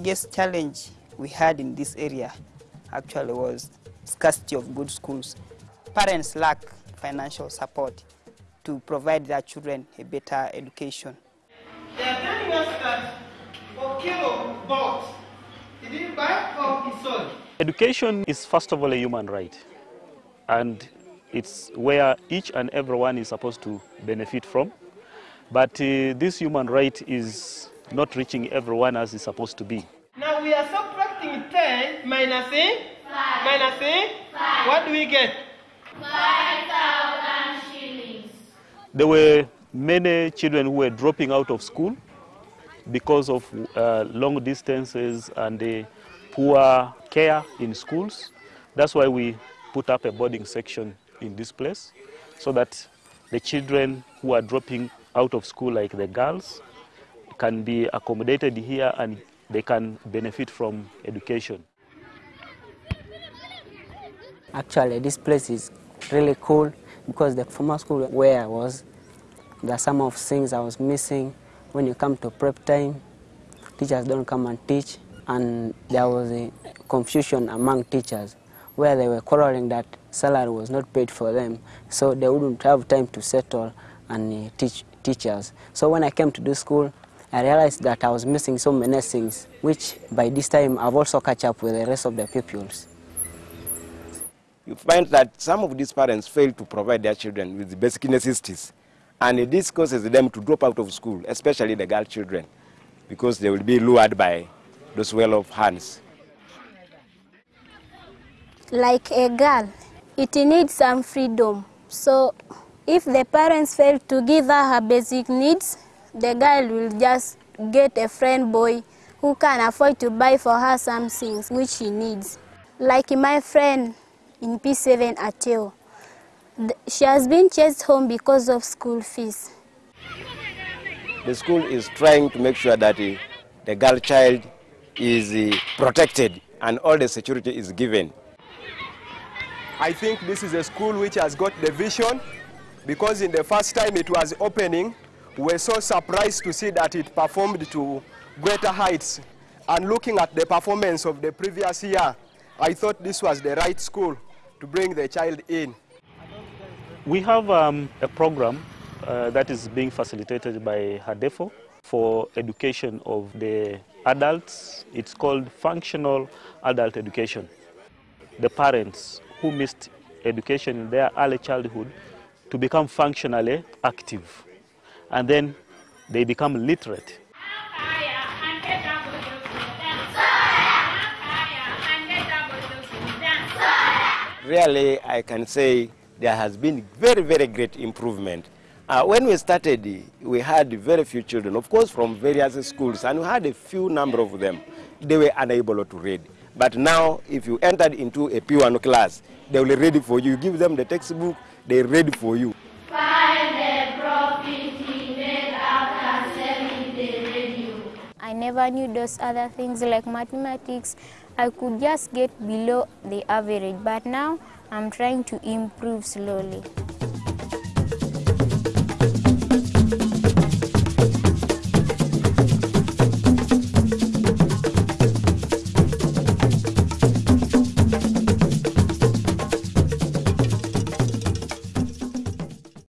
biggest challenge we had in this area actually was scarcity of good schools. Parents lack financial support to provide their children a better education. They are telling us that Okelo bought. He didn't buy or he sold. Education is first of all a human right and it's where each and everyone is supposed to benefit from. But uh, this human right is not reaching everyone as it's supposed to be. Now we are subtracting 10 minus A. Minus A. What do we get? 5,000 shillings. There were many children who were dropping out of school because of uh, long distances and the poor care in schools. That's why we put up a boarding section in this place so that the children who are dropping out of school, like the girls, can be accommodated here and they can benefit from education. Actually, this place is really cool because the former school where I was, there are some of things I was missing. When you come to prep time, teachers don't come and teach, and there was a confusion among teachers where they were quarreling that salary was not paid for them, so they wouldn't have time to settle and uh, teach teachers. So when I came to this school, I realized that I was missing so many things, which by this time I've also catch up with the rest of the pupils. you find that some of these parents fail to provide their children with the basic necessities. And this causes them to drop out of school, especially the girl children, because they will be lured by those well-off hands. like a girl, it needs some freedom. So if the parents fail to give her her basic needs, the girl will just get a friend boy who can afford to buy for her some things which she needs. Like my friend in P7 Ateo, she has been chased home because of school fees. The school is trying to make sure that uh, the girl child is uh, protected and all the security is given. I think this is a school which has got the vision because in the first time it was opening, we were so surprised to see that it performed to greater heights. And looking at the performance of the previous year, I thought this was the right school to bring the child in. We have um, a program uh, that is being facilitated by HADEFO for education of the adults. It's called functional adult education. The parents who missed education in their early childhood to become functionally active. And then they become literate. Really, I can say there has been very, very great improvement. Uh, when we started, we had very few children, of course, from various schools, and we had a few number of them. They were unable to read. But now, if you entered into a P1 class, they will ready for you. You give them the textbook, they're ready for you. Never knew those other things like mathematics. I could just get below the average, but now I'm trying to improve slowly.